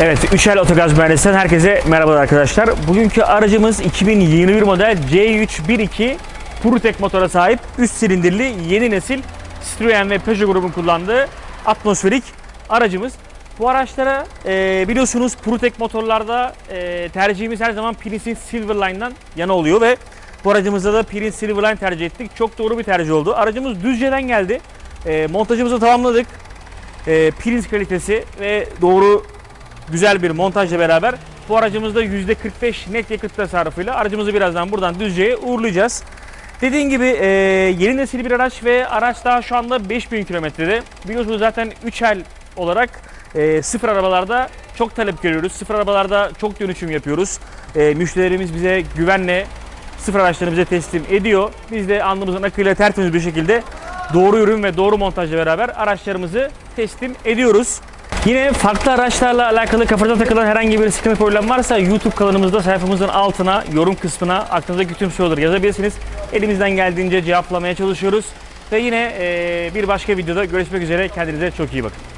Evet, Üçel Otogaz Mühendisi'nden herkese merhabalar arkadaşlar. Bugünkü aracımız 2021 model C312 PureTech motora sahip 3 silindirli yeni nesil Citroen ve Peugeot grubun kullandığı atmosferik aracımız. Bu araçlara e, biliyorsunuz PureTech motorlarda e, tercihimiz her zaman Prince'in Silverline'dan yana oluyor ve bu aracımızda da Prince Silverline tercih ettik. Çok doğru bir tercih oldu. Aracımız Düzce'den geldi. E, montajımızı tamamladık. E, Prince kalitesi ve doğru güzel bir montajla beraber bu aracımızda %45 net yakıt tasarrufuyla aracımızı birazdan buradan Düzce'ye uğurlayacağız. Dediğim gibi e, yeni nesil bir araç ve araç daha şu anda 5000 kilometrede. Biliyorsunuz zaten 3 el olarak e, sıfır arabalarda çok talep görüyoruz. Sıfır arabalarda çok dönüşüm yapıyoruz. E, müşterilerimiz bize güvenle sıfır araçlarını bize teslim ediyor. Biz de alnımızın akıyla tertemiz bir şekilde doğru ürün ve doğru montajla beraber araçlarımızı teslim ediyoruz. Yine farklı araçlarla alakalı kafanıza takılan herhangi bir sıkıntı problem varsa YouTube kanalımızda sayfamızın altına yorum kısmına aklınızdaki tüm soruları yazabilirsiniz. Elimizden geldiğince cevaplamaya çalışıyoruz. Ve yine eee, bir başka videoda görüşmek üzere. Kendinize çok iyi bakın.